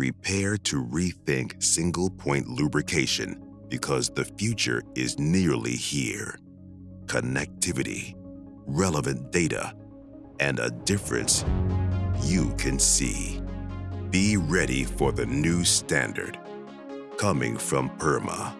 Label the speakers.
Speaker 1: Prepare to rethink single point lubrication because the future is nearly here. Connectivity, relevant data, and a difference you can see. Be ready for the new standard coming from PERMA.